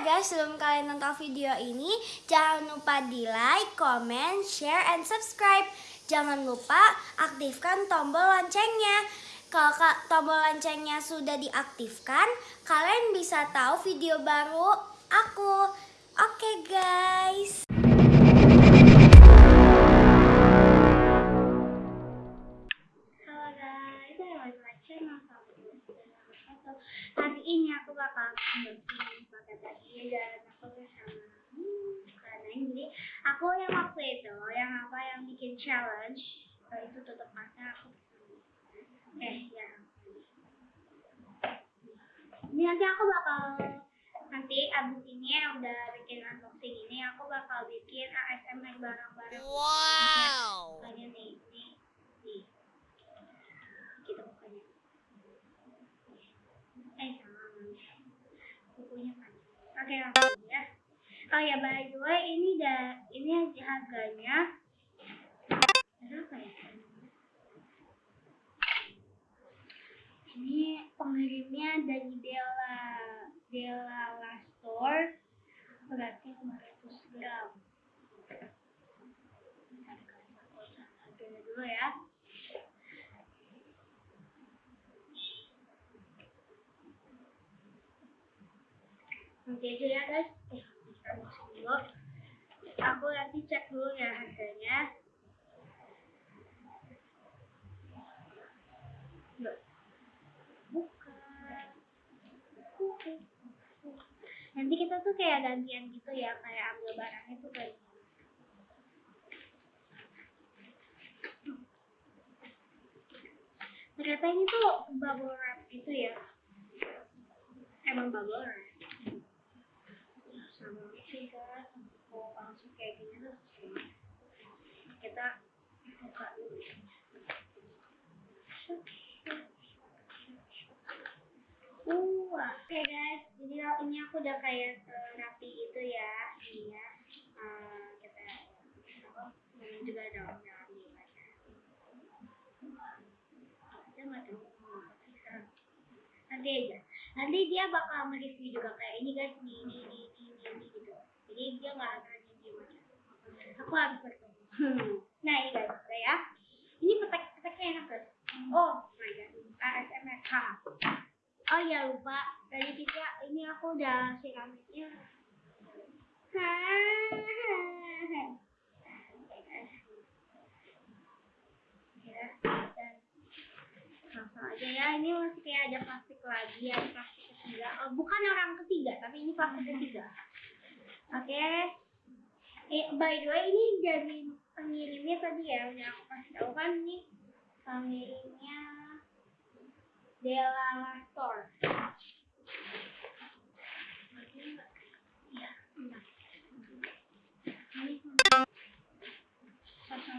guys, sebelum kalian nonton video ini, jangan lupa di like, comment, share, and subscribe. Jangan lupa aktifkan tombol loncengnya. Kalau ka- tombol loncengnya sudah diaktifkan, kalian bisa tahu video baru aku. Oke guys. Challenge eh, itu tutup mata aku eh ya ini nanti aku bakal nanti abis ini yang udah bikin unboxing ini aku bakal bikin ASMR bareng-bareng Wow. Makanya nih, nih, nih. Gitu pokoknya. Eh, sama. Bukunya kan. Oke, langsung ya. Oh ya, by the way, ini da, ini harganya. Ya? Ini pengirimnya dari Della Della La Store berarti 500 gram. Harganya dulu ya. Nanti aja ya guys. Dulu. Aku nanti cek dulu ya harganya. Loh. Bukan. Bukan. Nanti kita tuh kayak gantian gitu ya, kayak ambil barangnya tuh kayak ternyata ini tuh bubble wrap itu ya. Emang bubble wrap? Sama sih kan mau langsung kayak gini tuh. Kita buka dulu. Wah, oke guys, jadi ini aku udah kayak rapi gitu ya, ini ya. Eh, kita apa? Ini juga dalam aja. Kita nggak. Nanti aja. Nanti dia bakal mereview juga kayak ini guys, ini ini ini ini ini, gitu. Jadi dia nggak akan diem aja. Aku harus bertemu. Nah ini guys, udah ya. Ini petek-peteknya enak guys. Oh my god, ASMR. Oh ya lupa, tadi kita ini aku udah. Ya, langsung aja ya. Ini masih kayak ada plastik lagi, ada plastik ketiga. Oh, bukan orang ketiga, tapi ini plastik ketiga. Oke. Eh, by the way, ini dari pengirimnya tadi ya, udah aku kasih tahu kan ini pengirimnya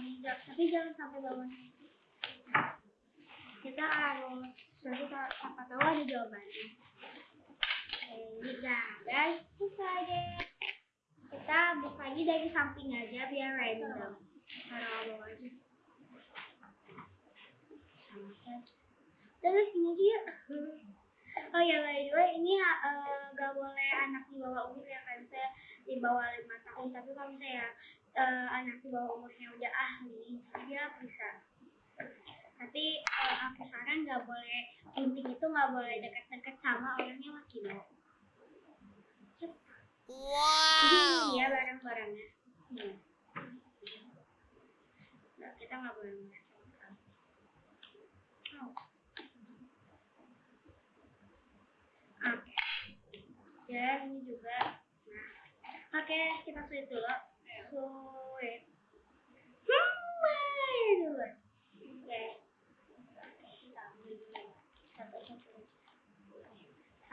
Hijab, tapi jangan sampai bawahnya. Kita harus nanti ta- siapa tahu ada jawabannya. Ini guys, selesai deh. Kita bukanya dari samping aja biar random. Taruh bawah aja. Terus ini dia. Oh ya by the way ini eh, gak boleh anak di bawah umur ya kan saya di bawah lima tahun tapi kalau saya eh, anak di bawah umurnya udah ahli dia bisa. Tapi eh, aku saran nggak boleh gunting itu nggak boleh dekat-dekat sama orangnya. Jadi ini Wow. ya barang-barangnya. Nih. Nah, kita nggak boleh melihat sama sekali. Oh. Oke. Dan ini juga. Nah. Oke, kita sulit dulu. Sulit. Hmm, dulu. Oke.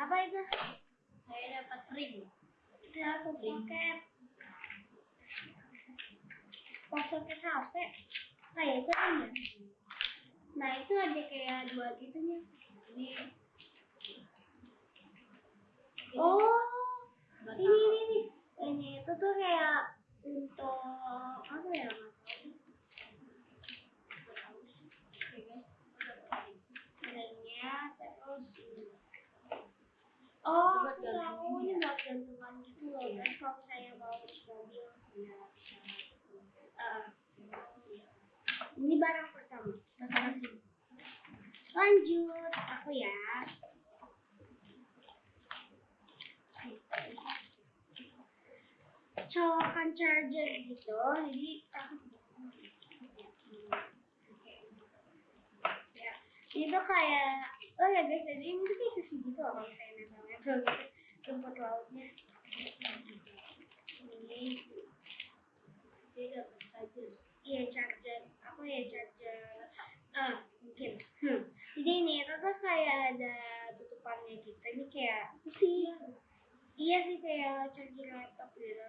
Apa itu? Saya dapat ring. Itu aku pakai soket HP. Nah, itu kan ya. Nah, itu ada kayak dua gitunya. Ini. Oh, ini ini ini ini itu tuh kayak untuk apa ya badannya terus oh aku tahu ini buat gantungan gitu loh kan kalau misalnya mau mobil uh, ini barang pertama. Lanjut aku ya. Colokan charger gitu jadi aku ya itu kayak oh ya guys jadi ini tuh sushi gitu loh kalau saya nempel nempel gitu rumput lautnya. Ini. Jadi charger iya charger. Apa ya charger? Ah mungkin. Hmm. jadi ini itu tuh kayak ada tutupannya gitu ini kayak sih? Iya sih kayak charger laptop gitu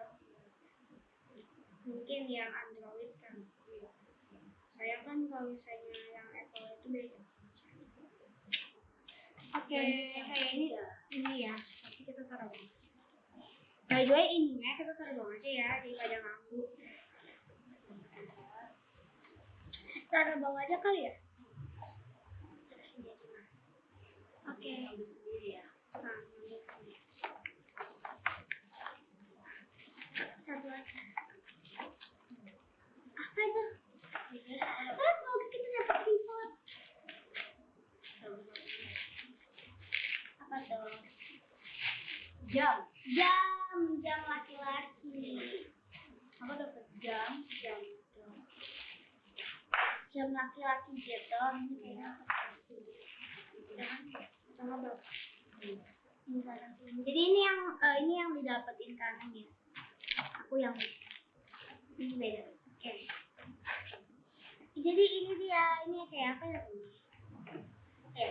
mungkin yang android kan saya kan kalau misalnya yang apple itu beda Oke, kayak ini ini ya. Tapi kita taruh. By the way, ininya kita taruh bawah aja ya, daripada nganggu. Taruh bawah aja kali ya. Oke. Nah, ini sini. Satu lagi. Apa itu? Ah, mau kita dapat tripod. Apa tuh? Jam. Jam, jam laki-laki. Aku dapat jam. Jam itu. Jam laki-laki gitu. Ini kayaknya sama berapa? Jadi ini yang eh, ini yang didapetin kanan ya. Aku yang ini beda. Oke. Jadi ini dia, ini kayak apa ya? Oke.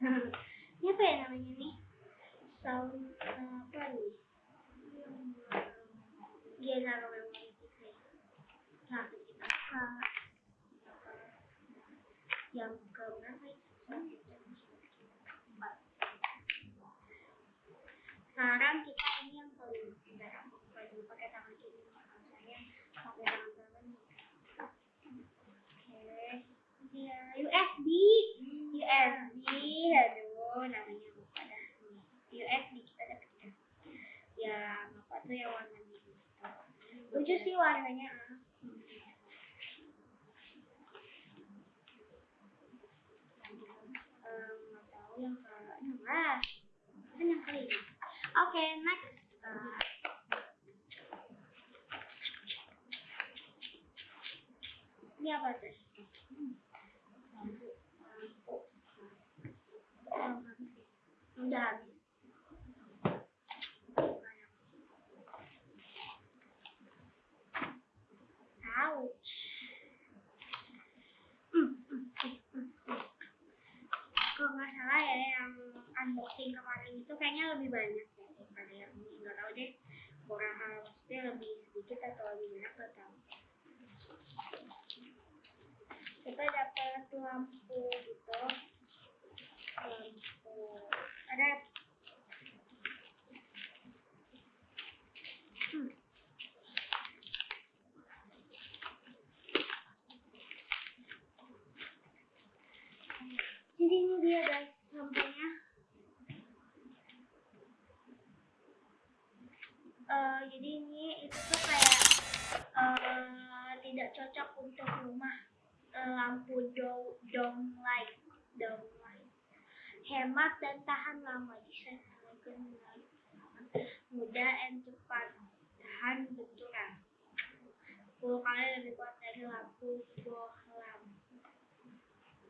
ini apa ya namanya nih? Sound eh, apa nih? Dia naruh memori gitu ya. Nah, kita ke yang ke berapa itu? Empat. Sekarang kita ini yang ke bentar, aku buka dulu pakai tangan kiri kalau saya pakai tangan kanan oke ya USB USB aduh namanya lupa dah. USB kita dapat ya. Apa tuh yang warna biru lucu sih warnanya. Ah. Yang ke enam kan yang kelima oke next. Eh, ini apa tuh lampu lampu Oh, habis. Habis Ouch. Hmm, hmm. Kalau nggak salah ya yang unboxing kemarin itu kayaknya lebih banyak ya daripada yang ini nggak tahu deh kurang maksudnya lebih sedikit atau lebih banyak nggak tahu kita dapat lampu gitu lampu ada hmm. jadi ini dia guys lampunya Eh, jadi ini itu tuh kayak eh, tidak cocok untuk rumah eh, lampu dome dome light dome light hemat dan tahan lama disesuaikan dengan mudah dan cepat tahan benturan 10 kali lebih kuat dari lampu bohlam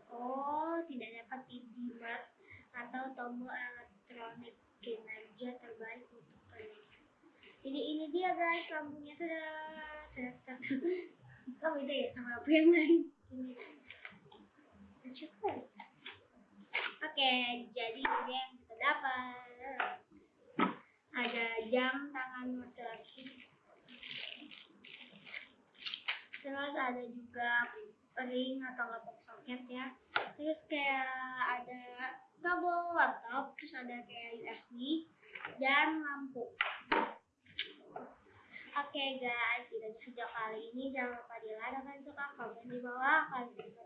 oh tidak dapat dimmer atau tombol elektronik kinerja terbaik untuk kalian jadi ini dia guys lampunya sudah sudah satu oh beda ya sama lampu yang lain ini kali oke jadi ini yang kita dapat. Ada jam tangan laki-laki. Terus ada juga ring atau laptop socket ya. Terus kayak ada kabel laptop terus ada kayak USB dan lampu. Oke guys, kita video kali ini. Jangan lupa di like dan suka komen di bawah kalian bisa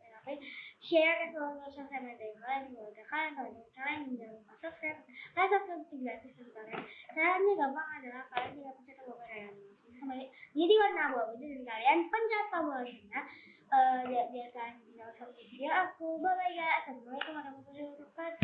share ke sosial media kalian keluarga kalian teman kalian jangan lupa subscribe. Kalian subscribe juga gratis untuk kalian caranya gampang adalah kalian tinggal pencet tombol kayak animasi sampai buat video dan kalian pencet tombol loncengnya eh biar kalian bisa masuk video aku. Bye bye guys. Assalamualaikum warahmatullahi wabarakatuh